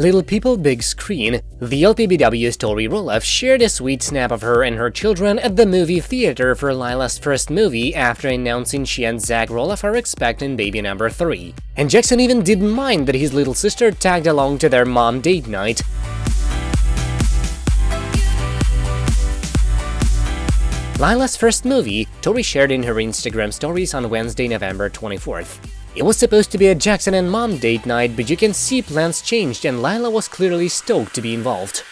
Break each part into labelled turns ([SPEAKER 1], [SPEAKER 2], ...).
[SPEAKER 1] Little People Big Screen, the LPBW Tori Roloff shared a sweet snap of her and her children at the movie theater for Lila's first movie after announcing she and Zach Roloff are expecting baby number 3. And Jackson even didn't mind that his little sister tagged along to their mom date night. Lila's first movie, Tori shared in her Instagram stories on Wednesday, November 24th. It was supposed to be a Jackson and mom date night, but you can see plans changed and Lila was clearly stoked to be involved.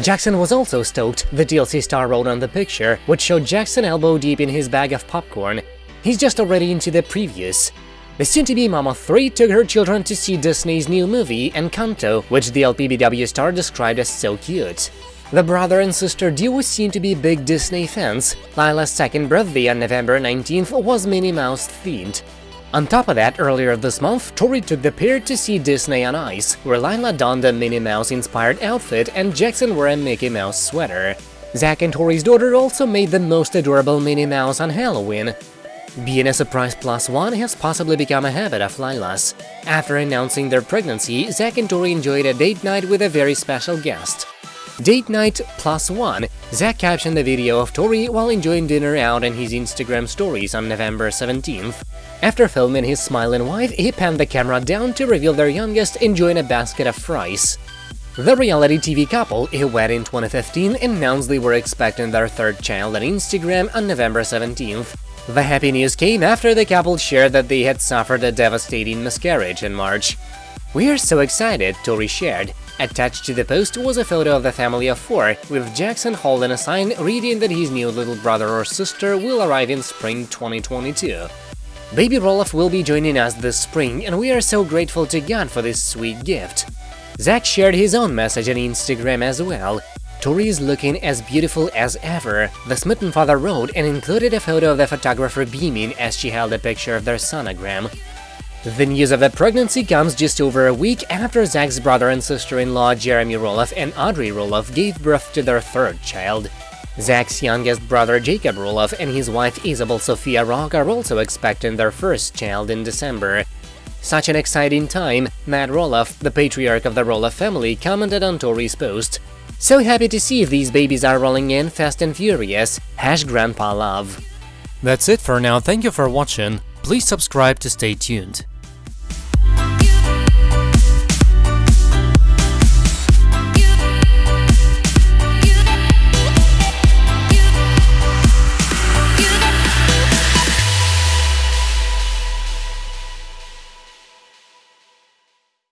[SPEAKER 1] Jackson was also stoked, the TLC star wrote on the picture, which showed Jackson elbow deep in his bag of popcorn. He's just already into the previews. The soon-to-be Mama 3 took her children to see Disney's new movie, Encanto, which the LPBW star described as so cute. The brother and sister duo seem to be big Disney fans. Lila's second birthday on November 19th was Minnie Mouse themed. On top of that, earlier this month, Tori took the pair to see Disney on Ice, where Lila donned a Minnie Mouse-inspired outfit and Jackson wore a Mickey Mouse sweater. Zach and Tori's daughter also made the most adorable Minnie Mouse on Halloween. Being a surprise plus one has possibly become a habit of Lila's. After announcing their pregnancy, Zach and Tori enjoyed a date night with a very special guest. Date night plus one, Zach captioned a video of Tori while enjoying dinner out in his Instagram stories on November 17th. After filming his smiling wife, he panned the camera down to reveal their youngest enjoying a basket of fries. The reality TV couple, who wed in 2015, announced they were expecting their third child on Instagram on November 17th. The happy news came after the couple shared that they had suffered a devastating miscarriage in March. We are so excited, Tori shared. Attached to the post was a photo of the family of four, with Jackson holding a sign reading that his new little brother or sister will arrive in spring 2022. Baby Roloff will be joining us this spring, and we are so grateful to God for this sweet gift. Zach shared his own message on Instagram as well. Tori is looking as beautiful as ever, the smitten father wrote and included a photo of the photographer beaming as she held a picture of their sonogram. The news of the pregnancy comes just over a week after Zach's brother and sister-in-law Jeremy Roloff and Audrey Roloff gave birth to their third child. Zach's youngest brother Jacob Roloff and his wife Isabel Sofia Rock are also expecting their first child in December. Such an exciting time, Matt Roloff, the patriarch of the Roloff family, commented on Tori's post. So happy to see these babies are rolling in fast and furious, hash grandpa love.
[SPEAKER 2] That's it for now, thank you for watching, please subscribe to stay tuned.